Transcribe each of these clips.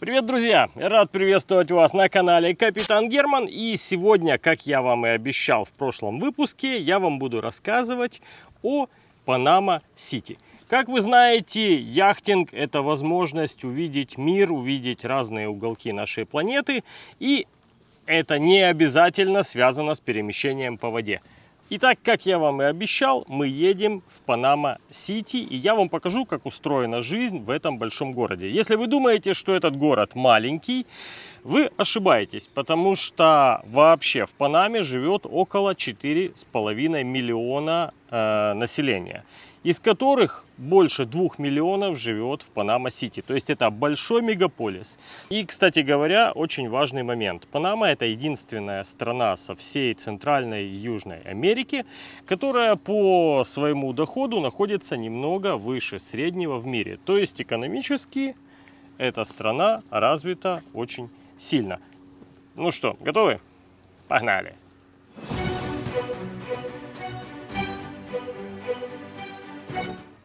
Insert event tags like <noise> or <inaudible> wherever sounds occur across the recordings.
Привет, друзья! Рад приветствовать вас на канале Капитан Герман. И сегодня, как я вам и обещал в прошлом выпуске, я вам буду рассказывать о Панама Сити. Как вы знаете, яхтинг – это возможность увидеть мир, увидеть разные уголки нашей планеты. И это не обязательно связано с перемещением по воде. Итак, как я вам и обещал, мы едем в Панама-Сити, и я вам покажу, как устроена жизнь в этом большом городе. Если вы думаете, что этот город маленький, вы ошибаетесь, потому что вообще в Панаме живет около 4,5 миллиона э, населения из которых больше двух миллионов живет в Панама-Сити. То есть это большой мегаполис. И, кстати говоря, очень важный момент. Панама это единственная страна со всей Центральной и Южной Америки, которая по своему доходу находится немного выше среднего в мире. То есть экономически эта страна развита очень сильно. Ну что, готовы? Погнали!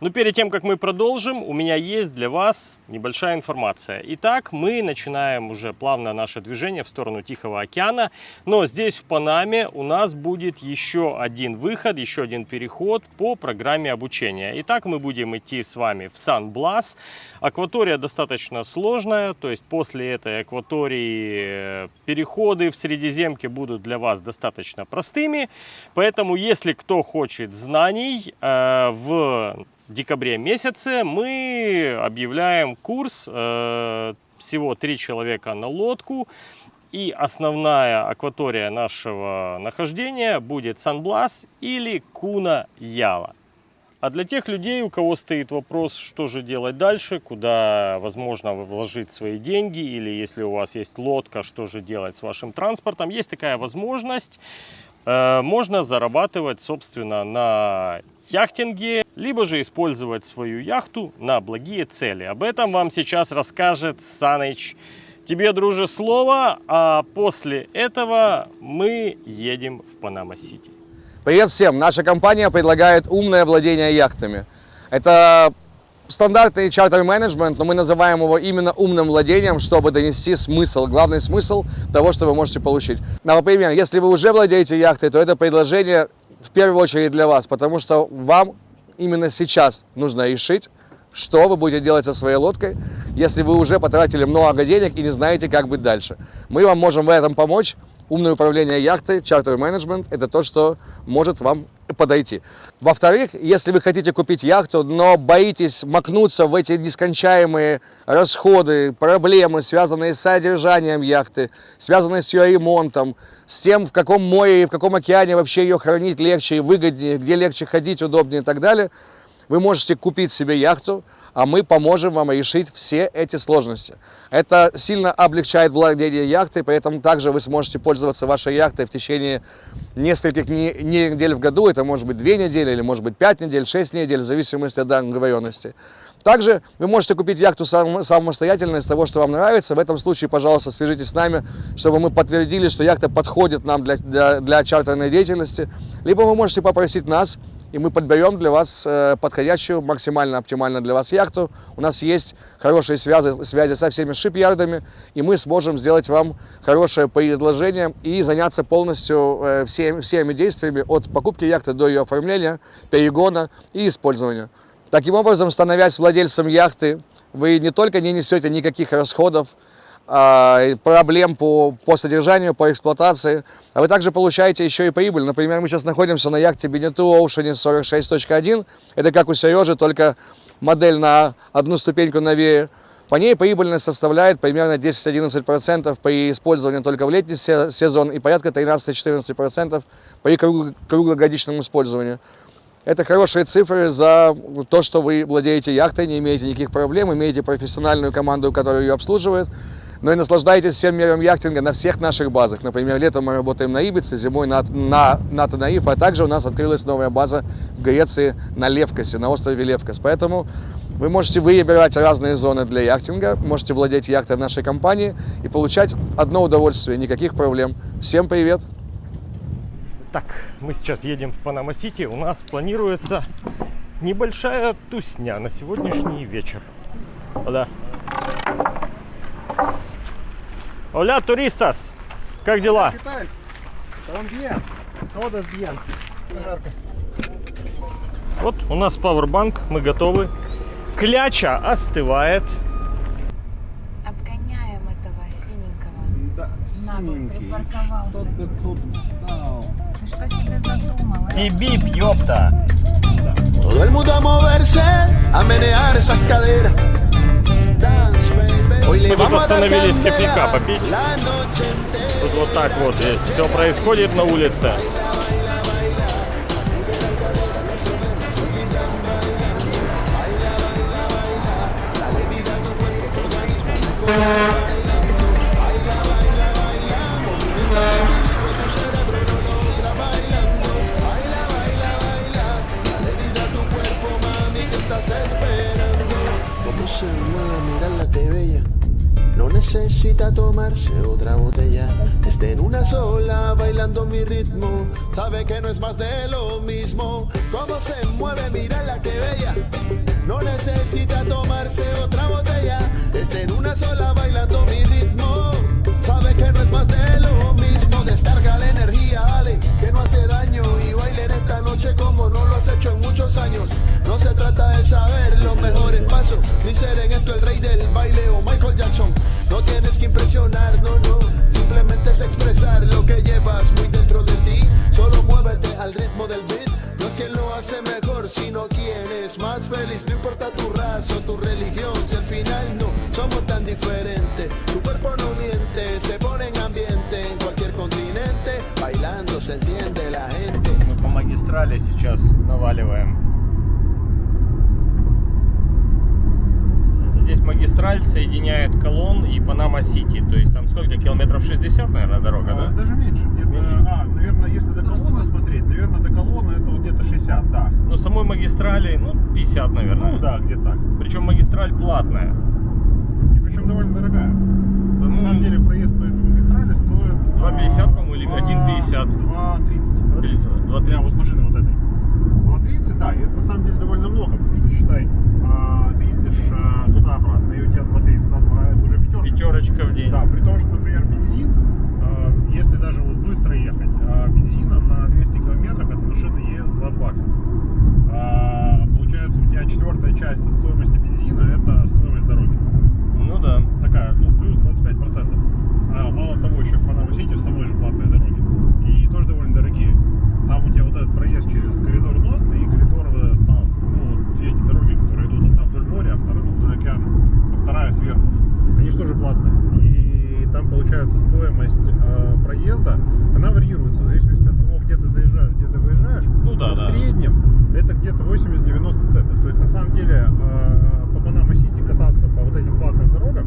Но перед тем, как мы продолжим, у меня есть для вас небольшая информация. Итак, мы начинаем уже плавно наше движение в сторону Тихого океана. Но здесь, в Панаме, у нас будет еще один выход, еще один переход по программе обучения. Итак, мы будем идти с вами в Сан-Блас. Акватория достаточно сложная, то есть после этой акватории э, переходы в Средиземке будут для вас достаточно простыми. Поэтому, если кто хочет знаний э, в декабре месяце мы объявляем курс, э, всего три человека на лодку. И основная акватория нашего нахождения будет Сан-Блас или Куна-Яла. А для тех людей, у кого стоит вопрос, что же делать дальше, куда возможно вложить свои деньги, или если у вас есть лодка, что же делать с вашим транспортом, есть такая возможность. Э, можно зарабатывать, собственно, на яхтинге, либо же использовать свою яхту на благие цели. Об этом вам сейчас расскажет Саныч. Тебе, друже, слово, а после этого мы едем в Панама-Сити. Привет всем! Наша компания предлагает умное владение яхтами. Это стандартный чартер-менеджмент, но мы называем его именно умным владением, чтобы донести смысл, главный смысл того, что вы можете получить. Например, если вы уже владеете яхтой, то это предложение в первую очередь для вас, потому что вам именно сейчас нужно решить, что вы будете делать со своей лодкой, если вы уже потратили много денег и не знаете, как быть дальше. Мы вам можем в этом помочь. Умное управление яхтой, чартер менеджмент – это то, что может вам подойти. Во-вторых, если вы хотите купить яхту, но боитесь макнуться в эти нескончаемые расходы, проблемы, связанные с содержанием яхты, связанные с ее ремонтом, с тем, в каком море и в каком океане вообще ее хранить легче и выгоднее, где легче ходить, удобнее и так далее, вы можете купить себе яхту, а мы поможем вам решить все эти сложности. Это сильно облегчает владение яхтой, поэтому также вы сможете пользоваться вашей яхтой в течение нескольких недель в году. Это может быть две недели, или может быть пять недель, шесть недель, в зависимости от договоренности. Также вы можете купить яхту сам, самостоятельно из того, что вам нравится. В этом случае, пожалуйста, свяжитесь с нами, чтобы мы подтвердили, что яхта подходит нам для, для, для чартерной деятельности. Либо вы можете попросить нас и мы подберем для вас э, подходящую, максимально оптимально для вас яхту. У нас есть хорошие связи, связи со всеми шипьярдами, и мы сможем сделать вам хорошее предложение и заняться полностью э, всеми, всеми действиями от покупки яхты до ее оформления, перегона и использования. Таким образом, становясь владельцем яхты, вы не только не несете никаких расходов, проблем по, по содержанию, по эксплуатации, а вы также получаете еще и прибыль. Например, мы сейчас находимся на яхте Benetou Ocean 46.1. Это как у Сережи, только модель на одну ступеньку новее. По ней прибыльность составляет примерно 10-11% при использовании только в летний сезон и порядка 13-14% при круглогодичном использовании. Это хорошие цифры за то, что вы владеете яхтой, не имеете никаких проблем, имеете профессиональную команду, которая ее обслуживает но и наслаждайтесь всем миром яхтинга на всех наших базах. Например, летом мы работаем на Ибице, зимой на, на, на Танаиф, а также у нас открылась новая база в Греции на Левкасе, на острове Левкас. Поэтому вы можете выбирать разные зоны для яхтинга, можете владеть яхтой в нашей компании и получать одно удовольствие, никаких проблем. Всем привет! Так, мы сейчас едем в Панама-Сити. У нас планируется небольшая тусня на сегодняшний вечер. Да. Оля, turistas! Как дела? Вот у нас пауэрбанк, мы готовы. Кляча остывает. Обгоняем этого синенького. Да, синенький. припарковался. Что ты тут встал? Ты что себе задумал? а? Бип-бип, ёпта! Todo el mundo a moverse, a menear esas caderas. Остановились кофейка попить. Тут вот так вот есть. Все происходит на улице. Cómo necesita tomarse otra botella. Esté en una sola, bailando mi ritmo. Sabe que no es más de lo mismo. Cómo se mueve, mirarla que bella. No necesita tomarse otra botella. Esté en una sola, bailando mi ritmo. Sabe que no es más de lo mismo. Descarga la energía, dale, que no hace daño. Y bailen esta noche como no lo has hecho en muchos años. No se trata de saber los mejores pasos, ni ser en esto el rey del baile o Michael Jackson. No tienes que impresionar, no, no. Simplemente es expresar lo que llevas muy dentro de ti. Solo muévete al ritmo del beat. No es quien lo hace mejor, sino quien es más feliz. No importa tu raza o tu religión, si al final no somos tan diferentes. Tu cuerpo no miente, se pone en ambiente en cualquier continente. Bailando se entiende la gente. Мы по магистрали сейчас наваливаем. Здесь магистраль соединяет Колон и Панама-Сити. То есть там сколько километров? 60, наверное, дорога, А, да? Даже меньше. Где-то, Меньше. А, наверное, если до колонны смотреть, наверное, до колонны это вот где-то 60, да. Ну, самой магистрали, ну, 50, наверное. Ну да, где так. Причем магистраль платная. И причем довольно дорогая. На По-моему, самом деле проезд по этой магистрали стоит... 2,50, а, по-моему, или два- 1,50? 2,30. 2,30. 2,30. Прям вот машины вот этой. 2,30, да, и это на самом деле довольно много, потому что считай, а, ты туда-обратно, и у тебя 2,30 на 2, это уже пятерка. Пятерочка в день. Да, при том, что, например, бензин, а, если даже вот быстро ехать, а, бензина на 200 километров эта машина ест 20 баксов. А, получается, у тебя четвертая часть от стоимости бензина это стоимость дороги. Ну да. Такая, ну, плюс 25%. А мало того, еще в Панама-Сити в самой же платной дороге. И тоже довольно дорогие. Там у тебя вот этот проезд через коридор North и коридор вот этот South. Ну, вот эти дороги, которые идут одна вдоль моря, а вторая ну, вдоль океана, а вторая сверху. Они же тоже платные. И там получается стоимость э, проезда, она варьируется в зависимости от того, где ты заезжаешь, где ты выезжаешь. Ну да, Но да. в среднем это где-то 80-90 центов. То есть на самом деле э, по Панама-Сити кататься по вот этим платным дорогам,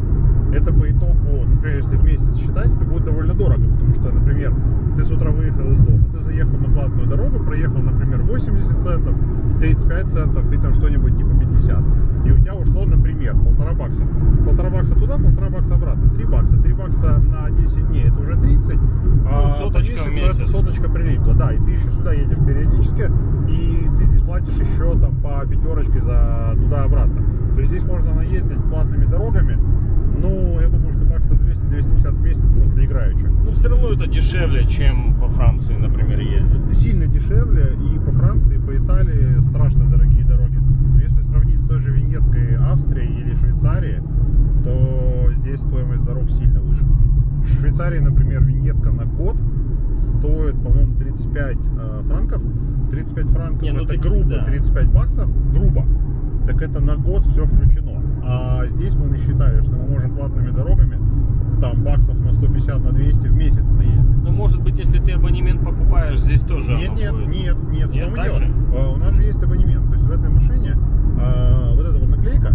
это по итогу, например, если в месяц считать, это будет довольно дорого, потому что, например, ты с утра выехал из дома, ты заехал на платную дорогу, проехал, например, 80 центов, 35 центов и там что-нибудь типа 50. И у тебя ушло, например, полтора бакса. Полтора бакса туда, полтора бакса обратно. Три бакса. Три бакса на 10 дней это уже 30. а по соточка в месяцу это месяц. соточка прилипла, да, и ты еще сюда едешь периодически, и ты здесь платишь еще там по пятерочке за туда-обратно. То есть здесь можно наездить платными дорогами, ну, я думаю, что баксов 200-250 в месяц просто играючи. Равно это дешевле, чем по Франции, например, ездить. Сильно дешевле, и по Франции, и по Италии страшно дорогие дороги. Но если сравнить с той же виньеткой Австрии или Швейцарии, то здесь стоимость дорог сильно выше. В Швейцарии, например, виньетка на год стоит, по-моему, 35 э, франков. 35 франков Не, ну это грубо да. 35 баксов, грубо. Так это на год все включено. А здесь мы насчитали, что мы можем платными дорогами там баксов на 150, на 200 в месяц наездить. Ну, может быть, если ты абонемент покупаешь, здесь тоже Нет, нет, будет. нет, нет, Нет, так же? А, У нас же есть абонемент. То есть в этой машине а, вот эта вот наклейка,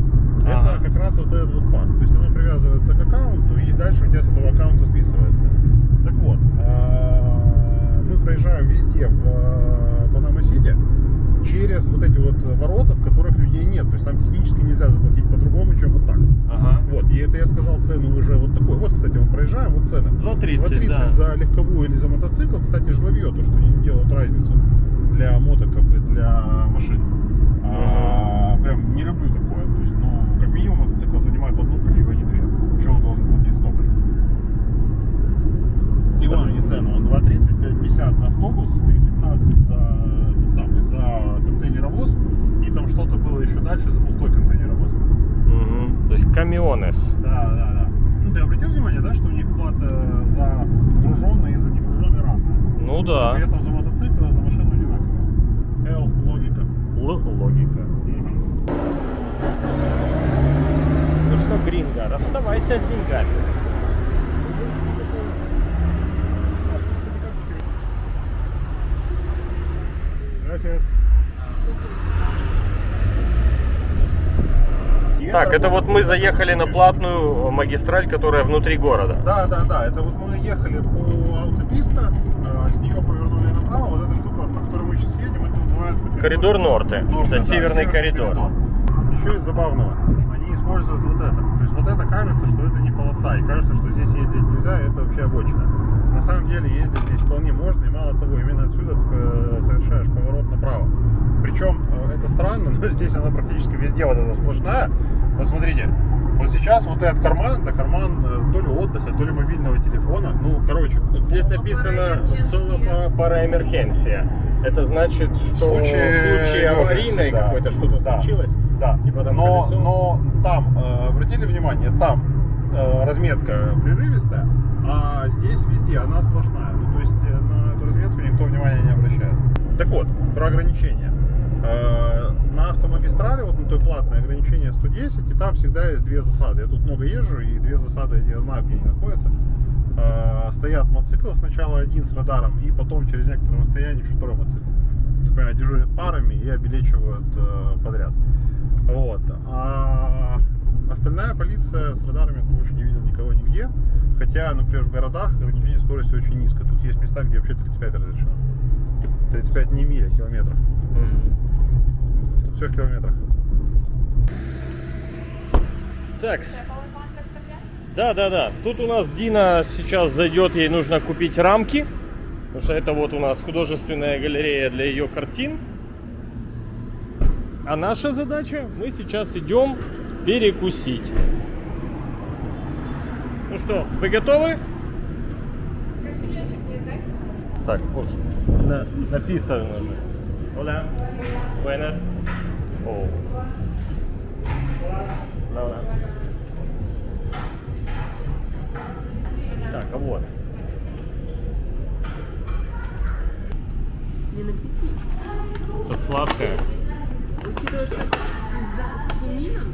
Ага. это как раз вот этот вот pass. То есть оно привязывается к аккаунту и дальше у тебя с этого аккаунта списывается. Так вот, а, мы проезжаем везде в а, Панама-Сити через вот эти вот ворота, в которых людей нет. То есть там технически нельзя заплатить по-другому, чем вот так. Ага. Вот, и это я сказал цену уже вот такой. Вот, кстати, мы проезжаем, вот цены. 2,30, 2,30 да. за легковую или за мотоцикл. Кстати, жлобье, то, что они делают разницу для мотоков и для машин. А, прям не люблю такое. То есть, ну, как минимум, мотоцикл занимает одну колею, а не две. Почему он должен платить столько? 2.30, 5.50 за автобус, 3.15 за, тот самый, за контейнеровоз. И там что-то было еще дальше за пустой контейнеровоз. Мгм. То есть камионес. Да, да, да. Ну, ты обратил внимание, да, что у них плата за груженные и за негруженные разная? Ну да. При этом за мотоцикл и за машину одинаковая. L, логика. Л логика. Ну что, Гринго, расставайся с деньгами. Gracias. И Так, это вот мы заехали на платную магистраль, которая внутри города. Да, да, да. Это вот мы ехали по аутописта, э, с нее повернули направо. Вот эта штука, по которой мы сейчас едем, это называется Коридор Норте. Норте, это да, северный коридор. Еще из забавного, они используют вот это. То есть вот это кажется, что это не полоса, и кажется, что здесь ездить нельзя, это вообще обочина. На самом деле ездить здесь вполне можно, и мало того, именно отсюда ты э, совершаешь поворот направо. Причем э, это странно, <laughs> но здесь она практически везде вот эта сплошная. Вот смотрите, вот сейчас вот этот карман, это карман э, то ли отдыха, то ли мобильного телефона. Ну, короче, Здесь написано «Соло пара эмерхенсия». Это значит, что В в случае случае аварийной да. какой-то что-то Да. случилось, Да, Типа там но, колесо? но там, обратили внимание, там разметка прерывистая, а здесь везде она сплошная. Ну, то есть э, на эту разметку никто внимания не обращает. Так вот, про ограничения. Э, на автомагистрали, вот на той платной ограничение 110, и там всегда есть две засады. Я тут много езжу, и две засады я знаю, где они находятся. Э, стоят мотоциклы, сначала один с радаром, и потом через некоторое расстояние еще второй мотоцикл. Понимаете, дежурят парами и обелечивают подряд. Вот. А остальная полиция с радарами я больше не видел никого нигде. Хотя, например, в городах ограничение скорости очень низко. Тут есть места, где вообще 35 разрешено. 35 не миль, а километров. Тут все в километрах. Так. Да, да, да. Тут у нас Дина сейчас зайдет, ей нужно купить рамки. Потому что это вот у нас художественная галерея для ее картин. А наша задача, мы сейчас идем перекусить. Ну что, вы готовы? Так, уж на, написано же. Hola. Buenas. О. Да, да. Так, а вот. Не написано. Это сладкое. Учитывая, что это с, за- с кумином,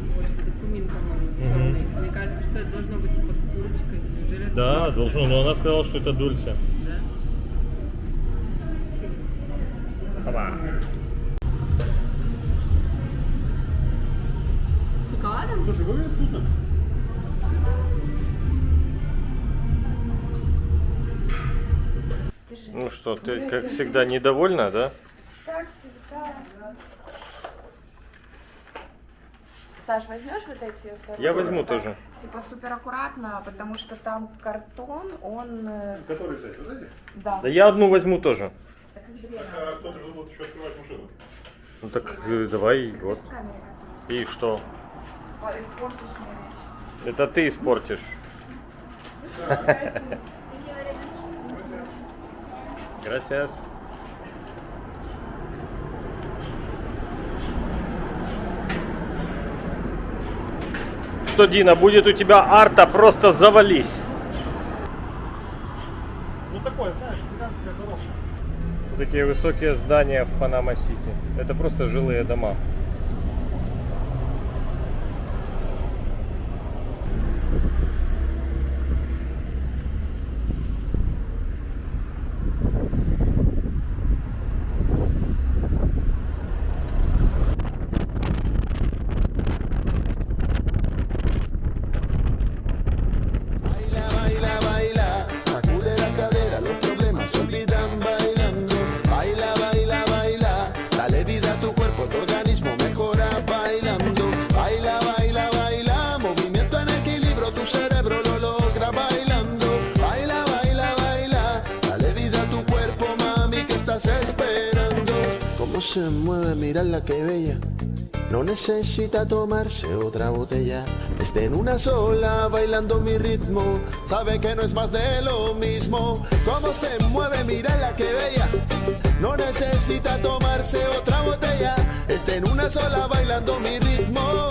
черный, мне кажется, что это должно быть типа с курочкой. Неужели это Да, сладкое? должно, но она сказала, что это дульсе. Да? Опа. С шоколадом? Слушай, выглядит вкусно. Ну что, ты, как всегда, недовольна, да? Так всегда. Саш, возьмешь вот эти вторые? Я возьму Так, тоже. Типа супер аккуратно, потому что там картон, он... э, Который взять, вот эти? Да. Да я одну возьму тоже. Так, А кто-то же будет еще открывать машину. Ну так э, давай, надо. вот. И что? как-то. Испортишь мне вещи. Это ты испортишь. Gracias. Что, Дина, будет у тебя арта, просто завались. Ну такое, знаешь, гигантская коробка. Вот такие высокие здания в Панама-Сити. Это просто жилые дома. Necesita tomarse otra botella. Está en una sola bailando mi ritmo. Sabe que no es más de lo mismo. Cómo se mueve, mira la que bella. No necesita tomarse otra botella. Está en una sola bailando mi ritmo.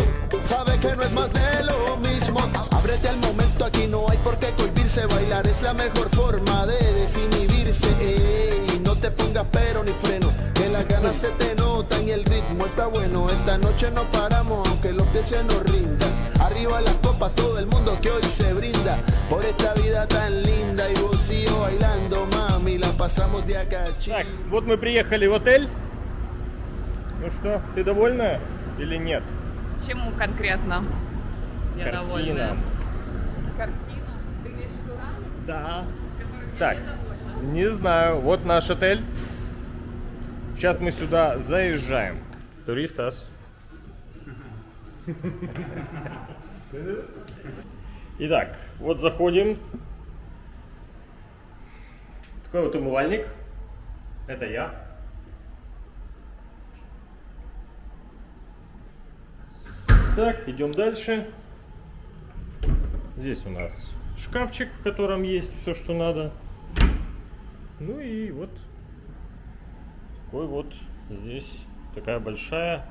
Sabe que no es más de lo mismo. Ábrete al momento, aquí no hay por qué cohibirse. Bailar es la mejor forma de desinhibirse. Ey, no te pongas pero ni freno. Que las ganas se te notan y el ritmo está bueno. Esta noche no paramos, aunque los pies se nos rindan. Arriba las copas, todo el mundo que hoy se brinda. Por esta vida tan linda y vos y yo bailando, mami. La pasamos de acá. Так, вот мы приехали в отель. Ну что, ты довольна или нет? Чему конкретно? Я Картина. довольна. Картина? Ты имеешь в виду? Да. Так, не знаю. Вот наш отель. Сейчас мы сюда заезжаем. Туристас. Итак, вот заходим. Такой вот умывальник. Это я. Так, идем дальше. Здесь у нас шкафчик, в котором есть все, что надо. Ну и вот такой вот здесь такая большая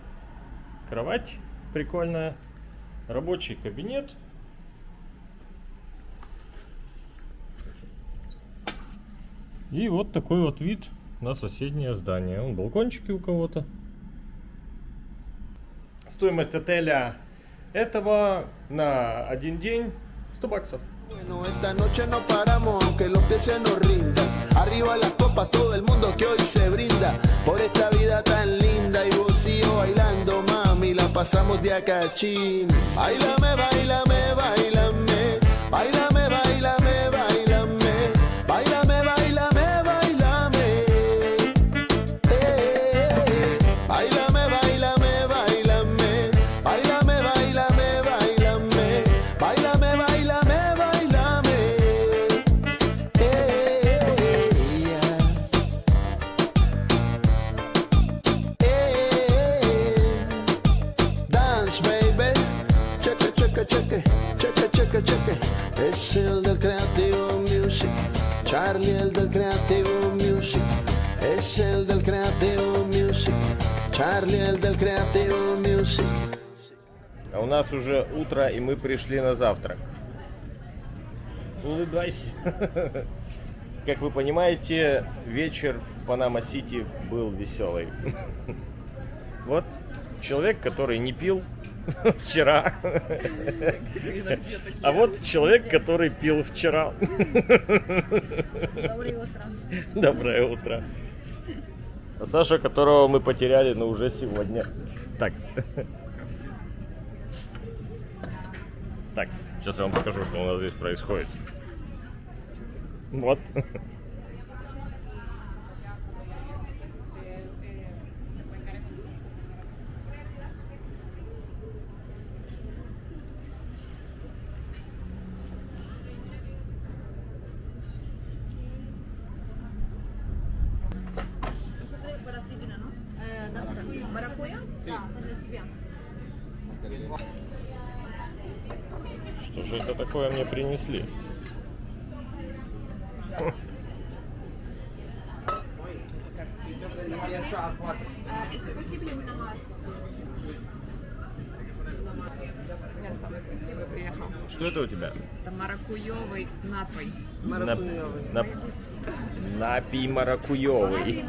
кровать прикольная. Рабочий кабинет. И вот такой вот вид на соседнее здание. Вон балкончики у кого-то. Стоимость отеля этого на один день 100 баксов. Bueno, esta noche no paramos. Arriba las copas, todo el mundo que hoy se brinda. Por esta vida tan linda y vos y yo bailando, mami, la pasamos de acá a chin. Bailame, bailame, bailame. Bailame, bailame, El del Creativo Music. Charlie, el del Creativo Music. Es el del Creativo Music. Charlie, el del Creativo Music. А у нас уже утро, и мы пришли на завтрак. Улыбайся. <laughs> Как вы понимаете, вечер в Панама-Сити был веселый. <laughs> Вот человек, который не пил вчера. А вот человек, который пил вчера. Доброе утро. Доброе утро. А Саша, которого мы потеряли, но уже сегодня. Так. Так, сейчас я вам покажу, что у нас здесь происходит. Вот. Что же это такое мне принесли? Что это у тебя? Это маракуйовый напой. Нап- нап- Напий маракуевый.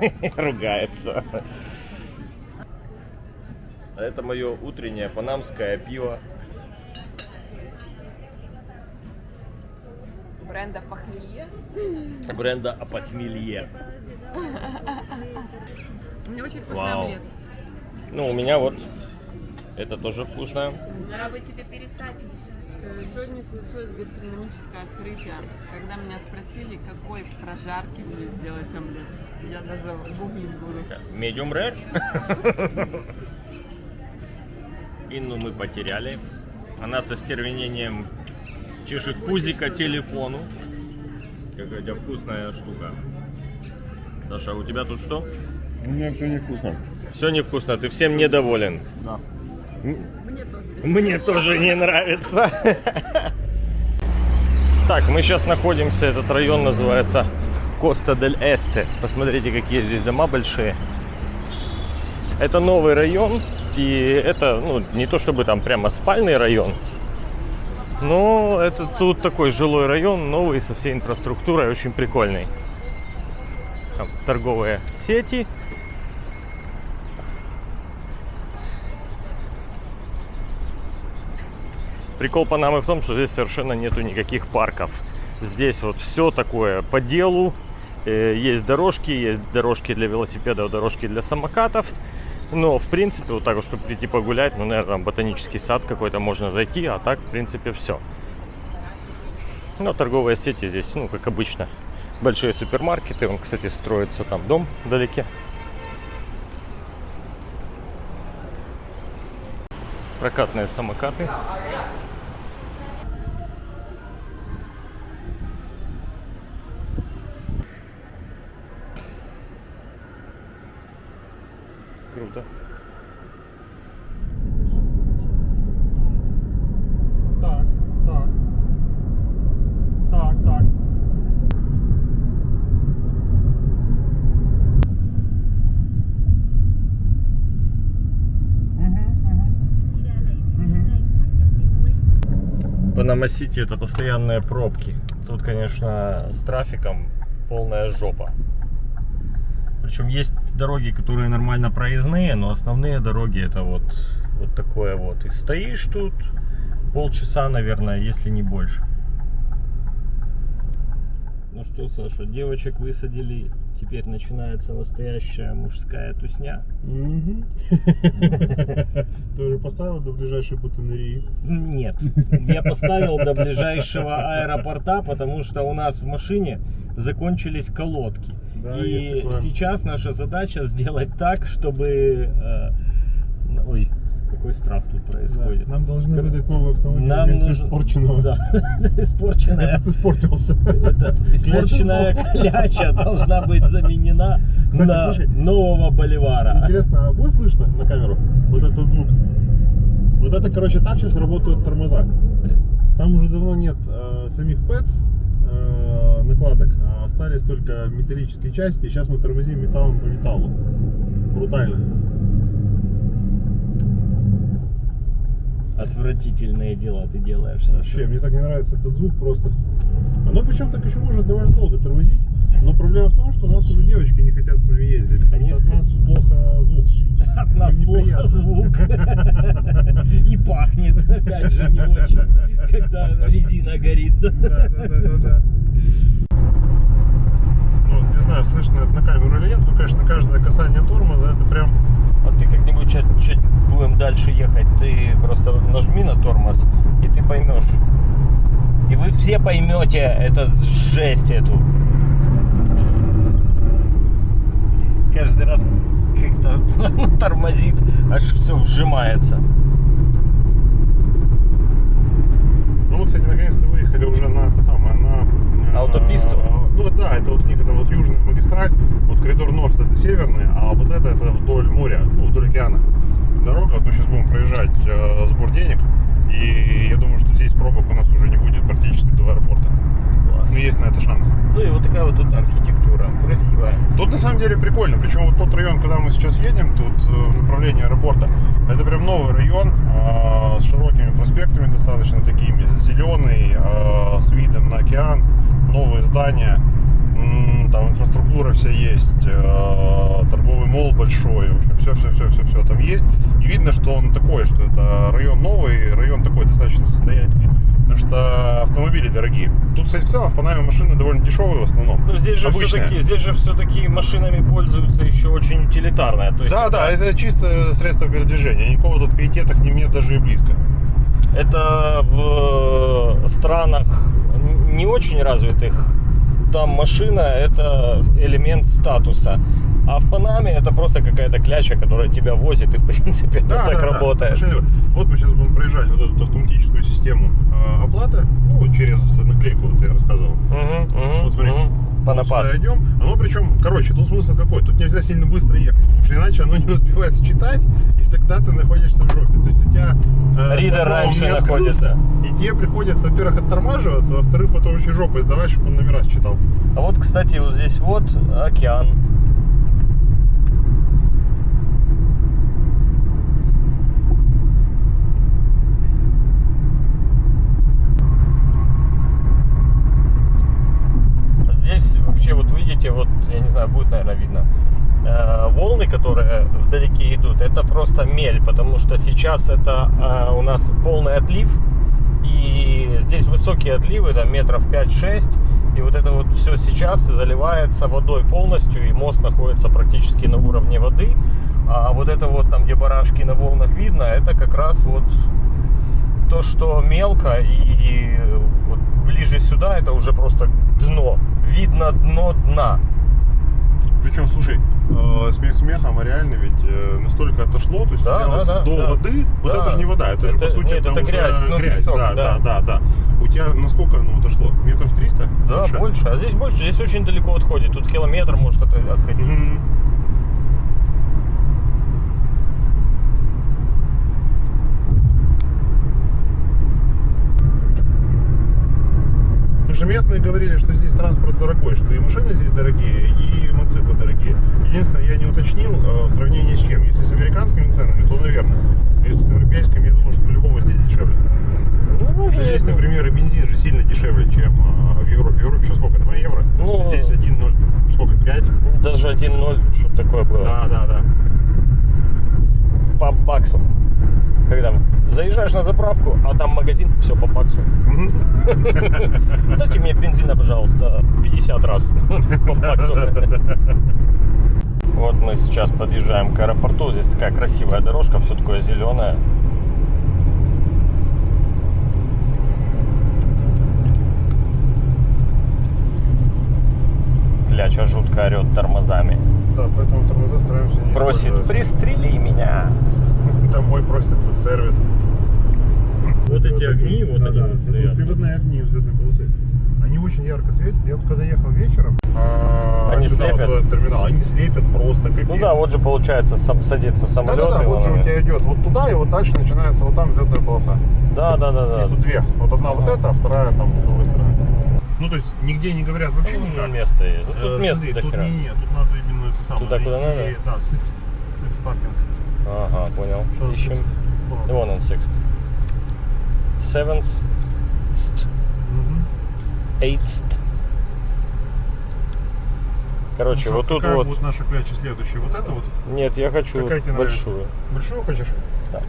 <laughs> Ругается. Это мое утреннее панамское пиво. Бренда похмелье. бренда Апохмелье. Мне очень вкусный Вау. омлет. Ну, у меня вот это тоже вкусно. Пора бы тебе перестать Э, Сегодня случилось гастрономическое открытие, когда меня спросили, какой прожарки мне сделать омлет. Я даже гуглить буду. Medium rare. Инну мы потеряли. Она со стервенением чешет пузика телефону. Какая у тебя вкусная штука. Саша, а у тебя тут что? У меня все невкусно. Все невкусно, ты всем недоволен. Да. Мне тоже. Не нравится. Так, мы сейчас находимся, этот район называется Коста дель Эсте. Посмотрите, какие здесь дома большие. Это новый район, и это, ну, не то чтобы там прямо спальный район, но это тут такой жилой район, новый, со всей инфраструктурой, очень прикольный. Там торговые сети, Прикол Панамы в том, что здесь совершенно нету никаких парков. Здесь вот все такое по делу. Э, Есть дорожки, есть дорожки для велосипедов, дорожки для самокатов. Но, в принципе, вот так вот, чтобы прийти погулять, ну, наверное, там ботанический сад какой-то можно зайти, а так, в принципе, все. Но торговые сети здесь, ну, как обычно, большие супермаркеты. Он, кстати, строится там дом вдалеке. Прокатные самокаты. Круто. Так, так. Так, так. Панама-Сити это постоянные пробки. Тут, конечно, с трафиком полная жопа. Причем есть дороги, которые нормально проездные, но основные дороги это вот, вот такое вот. И стоишь тут полчаса, наверное, если не больше. Ну что, Саша, девочек высадили. Теперь начинается настоящая мужская тусня. <laughs> Ты уже поставил до ближайшей бутынерии? Нет, я поставил до ближайшего аэропорта, потому что у нас в машине закончились колодки. Да, И сейчас наша задача сделать так, чтобы... э, ой, какой штраф тут происходит. Нам должны Как- выдать новый автомобиль Нам вместо нужно- испорченного. Да, <laughs> испорченная, Этот испортился. испорченная кляча должна быть заменена на нового боливара. Интересно, а будет слышно на камеру вот этот звук? Вот это, короче, так сейчас работают тормоза. Там уже давно нет э, самих ПЭЦ э, накладок, а остались только металлические части. И сейчас мы тормозим металлом по металлу. Брутально. Отвратительные дела ты делаешь, Саша. Вообще, мне так не нравится этот звук просто. Оно причем так еще может довольно долго тормозить. Но проблема в том, что у нас уже девочки не хотят с нами ездить. Они от нас плохо звук. От нас Им плохо звук. И пахнет, опять же, не очень, когда резина горит. Да, да, да, да. Ну, не знаю, слышно это на камеру или нет, но, конечно, каждое касание тормоза это прям А ты как-нибудь чуть, чуть будем дальше ехать, ты просто нажми на тормоз, и ты поймешь. И вы все поймете эту жесть эту. Каждый раз как-то <laughs> тормозит, аж все вжимается. Ну, мы, кстати, наконец-то выехали уже на это самое, на... э, Аутописту? Ну, да, это вот у них это вот южная магистраль, вот коридор Норд это северный, а вот это это вдоль моря, ну, вдоль океана. Дорога, вот мы сейчас будем проезжать э, сбор денег, и я думаю, что здесь пробок у нас уже не будет практически до аэропорта. Класс. Ну, есть на это шанс. Ну и вот такая вот тут архитектура, красивая. Тут на самом деле прикольно. Причем вот тот район, куда мы сейчас едем, тут э, в направлении аэропорта, это прям новый район э, с широкими проспектами достаточно такими, зеленый, э, с видом на океан, новые здания, там инфраструктура вся есть, э, торговый мол большой, в общем, все, все, все, все, все там есть. И видно, что он такой, что это район новый, район такой достаточно состоятельный. Потому что автомобили дорогие. Тут, кстати, в целом в Панаме машины довольно дешевые в основном. Ну здесь же все-таки, здесь же все-таки машинами пользуются еще очень утилитарная. То есть Да, да, это чисто средство передвижения. Никакого тут пиетета к ним нет даже и близко. Это в странах не очень развитых. Там машина это элемент статуса. А в Панаме это просто какая-то кляча, которая тебя возит, и в принципе <laughs> это так работает. Машины- Вот мы сейчас будем проезжать вот эту автоматическую систему э, оплаты, ну, через наклейку, вот я рассказывал. Мгм, мгм, Вот смотри. мгм. По напасу. идем. Оно причем, короче, тут смысл какой? Тут нельзя сильно быстро ехать, потому что иначе оно не успевает считать, и тогда ты находишься в жопе. То есть у тебя э, Ридер раньше находится. И тебе приходится, во-первых, оттормаживаться, а во-вторых, потом очень жопой сдавать, чтобы он номера считал. А вот, кстати, вот здесь вот океан. Здесь вообще, вот видите, вот, я не знаю, будет, наверное, видно, э, волны, которые вдалеке идут, это просто мель, потому что сейчас это э, у нас полный отлив, и здесь высокие отливы, там метров 5-6. И вот это вот все сейчас заливается водой полностью, и мост находится практически на уровне воды. А вот это вот там, где барашки на волнах видно, это как раз вот то, что мелко, и вот ближе сюда это уже просто дно. Видно дно дна. Причем, слушай, э, смех смехом, а реально ведь э, настолько отошло, то есть Да, да, вот да, до да. воды, вот Да. это же не вода, это, же Это- по сути нет, это уже грязь, ну, песок, да, да. да, да, да. У тебя насколько оно отошло? Метров 300? Да, больше. А здесь больше. Здесь очень далеко отходит. Тут километр может от- отходить. Мгм. Потому местные говорили, что здесь транспорт дорогой, что и машины здесь дорогие, и мотоциклы дорогие. Единственное, я не уточнил э, в сравнении с чем. Если с американскими ценами, то, наверное. Если с европейскими, я думаю, что по-любому здесь дешевле. Ну, что здесь, например, и бензин же сильно дешевле, чем э, в Европе. В Европе сейчас сколько? 2 евро? Ну, здесь 1,0. Сколько? 5? Даже 1-0, что такое было. Да, да, да. По баксу. Когда заезжаешь на заправку, а там магазин, все по баксу. Дайте мне бензина, пожалуйста, 50 раз по баксу. Вот мы сейчас подъезжаем к аэропорту. Здесь такая красивая дорожка, все такое зеленое. Кляча жутко орет тормозами. Да, поэтому тормоза стараемся не Просит, пристрели меня. <laughs> Домой просится в сервис. Вот эти огни, вот Да, они да, вот это стоят. приводные огни взлетной полосы. Они очень ярко светят. Я вот когда ехал вечером, а, Они сюда вот слепят? в этот терминал, они слепят просто капец. Ну да, вот же получается сам, садится самолет. Да-да-да, и вот же у тебя идет вот туда, и вот дальше начинается вот там взлетная полоса. Да, да, да, да. Их тут две. Вот одна вот эта, а вторая там с другой стороны. Ну, то есть нигде не говорят вообще Ну, никак. место есть. Ну, Э, Тут место смотри, тут не, не, тут надо именно это самое. Туда, куда найти, надо? Да, Sixth. Sixth паркинг. Ага, понял. Ищем. И Вон он, sixth. Seventh. Eighth. Короче, Ну вот тут вот. будет наша кляча следующая? Вот это вот? Нет, я хочу Какая тебе большую. Большую хочешь? Да.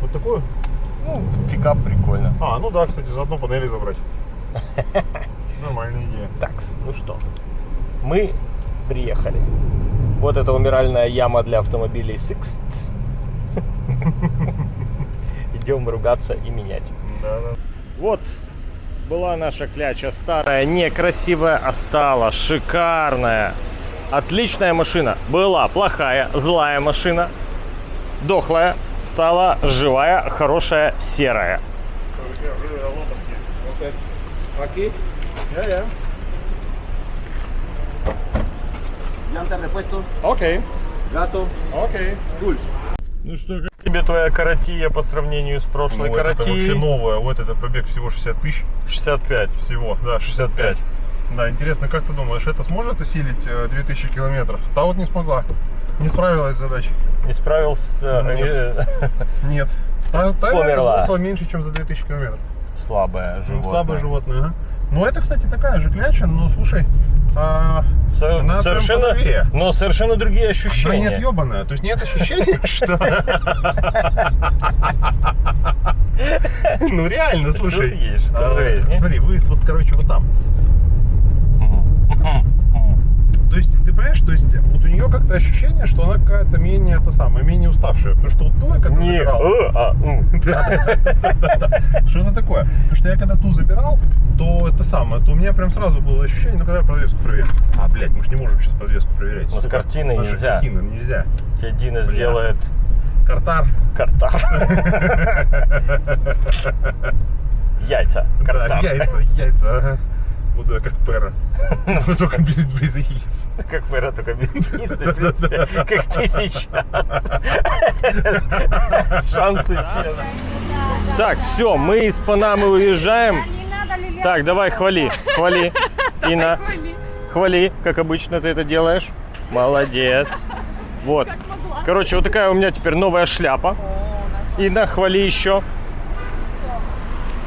Вот такую? Ну, пикап прикольно. А, ну да, кстати, заодно панели забрать. <laughs> Нормальная идея. Так, ну что, мы приехали. Вот это умиральная яма для автомобилей Sixth. Идем ругаться и менять. Да, да. Вот была наша кляча старая, некрасивая, а стала шикарная. Отличная машина. Была плохая, злая машина. Дохлая, стала живая, хорошая, серая. Aquí, Я, я. llanta repuesto, Окей, gato, окей. pulse. Ну что, как тебе твоя каратия по сравнению с прошлой Ну, вот это каратией? вообще новая. Вот это пробег всего 60 тысяч. 65. Всего, да, 65. Да, интересно, как ты думаешь, это сможет усилить э, 2000 километров? Та вот не смогла. Не справилась с задачей. Не справился. Нет. э, <laughs> Нет. Та, та Померла. меньше, чем за 2000 километров. Слабое Ну, животное. слабое животное, ага. Ну, это, кстати, такая же кляча, но, слушай, а, Со- Она совершенно, но совершенно другие она ощущения. не отъебанная. То есть нет ощущения, <laughs> что... Ну, реально, слушай. А? Смотри, выезд вот, короче, вот там. То есть, ты понимаешь, то есть, вот у нее как-то ощущение, что она какая-то менее, это самое, менее уставшая. Потому что вот ту, я когда Не, забирал... Что это такое? Потому что я когда ту забирал, то самое, то у меня прям сразу было ощущение, ну когда я подвеску проверю. А, блядь, мы же не можем сейчас подвеску проверять. Ну, с картиной Наши нельзя. картины нельзя. Тебе Дина сделает Картар. картар. <laughs> Яйца. Картар. яйца, яйца. Буду я как Пера. Но <laughs> только без, без яиц. Как Пера, только без <laughs> яиц, в принципе, как ты сейчас. Шансы те. Так, все, мы из Панамы уезжаем. Так, давай, хвали, хвали. <laughs> Инна, хвали, как обычно ты это делаешь. Молодец. Вот. Короче, вот такая у меня теперь новая шляпа. Инна, хвали еще.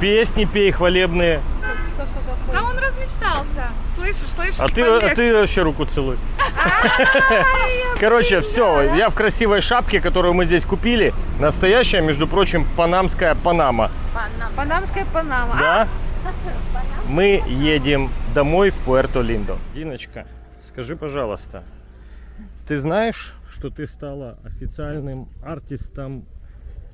Песни пей хвалебные. Да он размечтался. Слышишь, слышишь? А ты, а ты вообще руку целуй. Короче, все, я в красивой шапке, которую мы здесь купили. Настоящая, между прочим, панамская Панама. Панамская Панама. Да? Мы едем домой в Пуэрто-Линдо. Диночка, скажи, пожалуйста, ты знаешь, что ты стала официальным артистом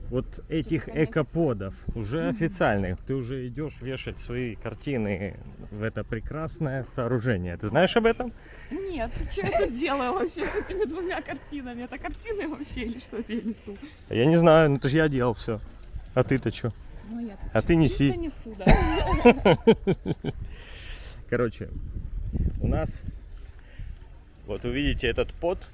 вот этих экоподов? Уже официальных. Ты уже идешь вешать свои картины в это прекрасное сооружение. Ты знаешь об этом? Нет, что я тут делаю вообще с этими двумя картинами? Это картины вообще или что это я несу? Я не знаю, ну это же я делал все. А ты-то что? Ну я А ты неси. чисто несу, да. <laughs> Короче, у нас, вот увидите этот pod.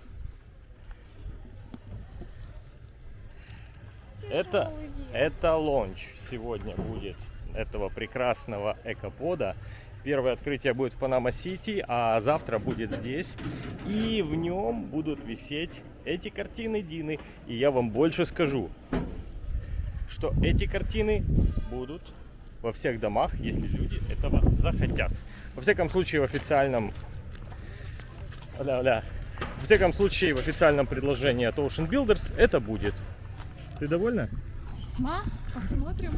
Это, это launch сегодня будет этого прекрасного эко pod а. Первое открытие будет в Панама-Сити, а завтра будет здесь. И в нем будут висеть эти картины Дины. И я вам больше скажу, что эти картины будут во всех домах, если люди этого захотят. Во всяком случае, в официальном... Ля-ля. В всяком случае, в официальном предложении от Ocean Builders это будет. Ты довольна? Ма, посмотрим.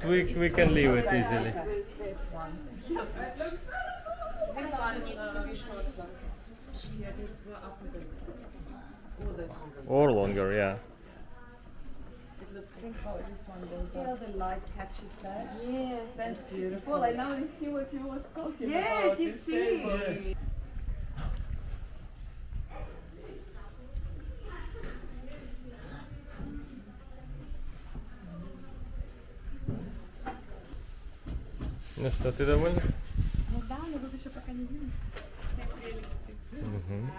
but we, we can leave it easily. Or longer, yeah. Think how this one goes. See how the light catches that? Yes, that's beautiful. I now see what you was talking yes, about. Yes, you see. Что, ты довольна? Ну да, но тут еще пока не видно. Все прелести. Мгм.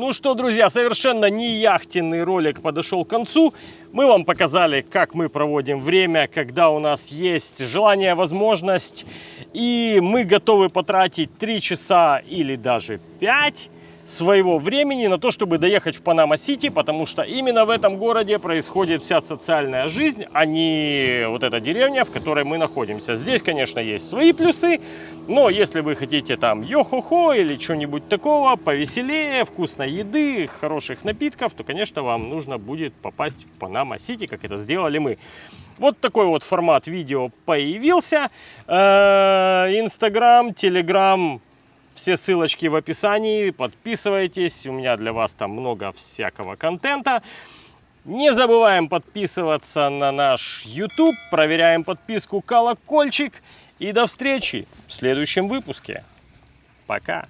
Ну что, друзья, совершенно не яхтенный ролик подошел к концу. Мы вам показали, как мы проводим время, когда у нас есть желание, возможность. И мы готовы потратить 3 часа или даже 5 своего времени на то, чтобы доехать в Панама-Сити, потому что именно в этом городе происходит вся социальная жизнь, а не вот эта деревня, в которой мы находимся. Здесь, конечно, есть свои плюсы, но если вы хотите там йо-хо-хо или что-нибудь такого, повеселее, вкусной еды, хороших напитков, то, конечно, вам нужно будет попасть в Панама-Сити, как это сделали мы. Вот такой вот формат видео появился. Э, Инстаграм, Телеграм, все ссылочки в описании. Подписывайтесь, у меня для вас там много всякого контента. Не забываем подписываться на наш YouTube, проверяем подписку, колокольчик. И до встречи в следующем выпуске. Пока!